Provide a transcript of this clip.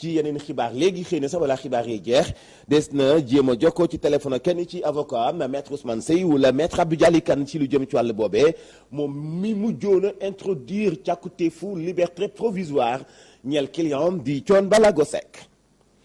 ci yeneen xibaar. Léegi xëy na sax balaa xibaar yi jeex des na jéem jokkoo ci téléphone kenn ci avocat am maître Ousmane Seye wala maître Abdou Dialy Kane ci lu jëm ci wàll boobee. Moom mi mujjoon a introduire liberté provisoire ñeel client di